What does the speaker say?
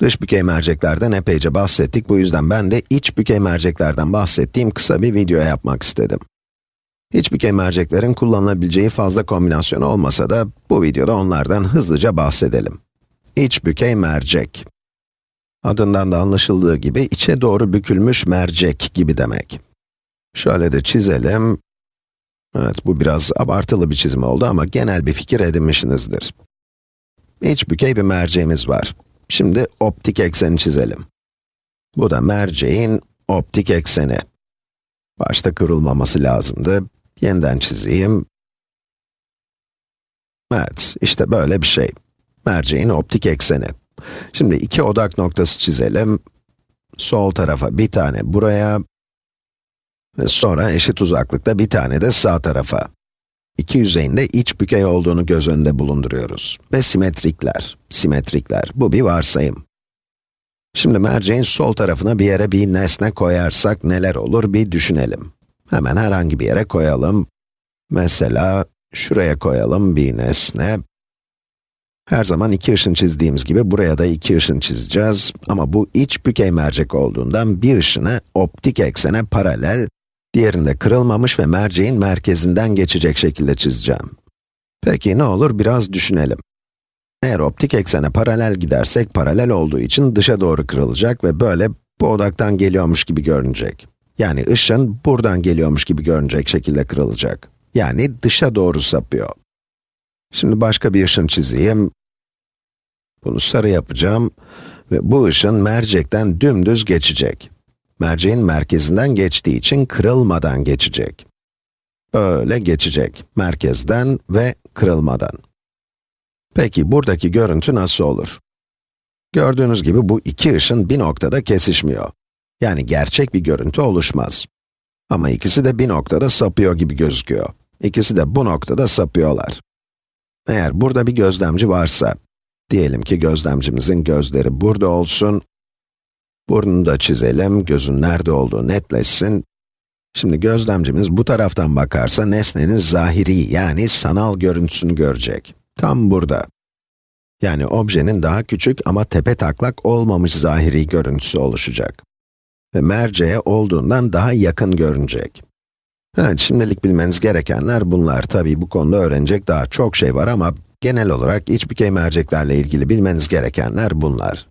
Dış bükey merceklerden epeyce bahsettik, bu yüzden ben de iç bükey merceklerden bahsettiğim kısa bir video yapmak istedim. İç bükey merceklerin kullanılabileceği fazla kombinasyon olmasa da, bu videoda onlardan hızlıca bahsedelim. İç bükey mercek. Adından da anlaşıldığı gibi, içe doğru bükülmüş mercek gibi demek. Şöyle de çizelim. Evet, bu biraz abartılı bir çizim oldu ama genel bir fikir edinmişsinizdir. İç bükey bir merceğimiz var. Şimdi optik ekseni çizelim. Bu da merceğin optik ekseni. Başta kırılmaması lazımdı. Yeniden çizeyim. Evet, işte böyle bir şey. Merceğin optik ekseni. Şimdi iki odak noktası çizelim. Sol tarafa bir tane buraya ve sonra eşit uzaklıkta bir tane de sağ tarafa. İki yüzeyinde iç bükey olduğunu göz önünde bulunduruyoruz. Ve simetrikler, simetrikler, bu bir varsayım. Şimdi merceğin sol tarafına bir yere bir nesne koyarsak neler olur bir düşünelim. Hemen herhangi bir yere koyalım. Mesela, şuraya koyalım bir nesne. Her zaman iki ışın çizdiğimiz gibi buraya da iki ışın çizeceğiz. Ama bu iç bükey mercek olduğundan bir ışını optik eksene paralel, diğerinde kırılmamış ve merceğin merkezinden geçecek şekilde çizeceğim. Peki ne olur biraz düşünelim. Eğer optik eksene paralel gidersek, paralel olduğu için dışa doğru kırılacak ve böyle bu odaktan geliyormuş gibi görünecek. Yani ışın buradan geliyormuş gibi görünecek şekilde kırılacak. Yani dışa doğru sapıyor. Şimdi başka bir ışın çizeyim. Bunu sarı yapacağım ve bu ışın mercekten dümdüz geçecek. Merceğin merkezinden geçtiği için kırılmadan geçecek. Böyle geçecek, merkezden ve kırılmadan. Peki buradaki görüntü nasıl olur? Gördüğünüz gibi bu iki ışın bir noktada kesişmiyor. Yani gerçek bir görüntü oluşmaz. Ama ikisi de bir noktada sapıyor gibi gözüküyor. İkisi de bu noktada sapıyorlar. Eğer burada bir gözlemci varsa, diyelim ki gözlemcimizin gözleri burada olsun, burnunu da çizelim, gözün nerede olduğu netleşsin. Şimdi gözlemcimiz bu taraftan bakarsa nesnenin zahiri yani sanal görüntüsünü görecek. Tam burada. Yani objenin daha küçük ama tepe taklak olmamış zahiri görüntüsü oluşacak. Ve merceğe olduğundan daha yakın görünecek. Evet, şimdilik bilmeniz gerekenler bunlar. Tabii bu konuda öğrenecek daha çok şey var ama genel olarak iç bükey merceklerle ilgili bilmeniz gerekenler bunlar.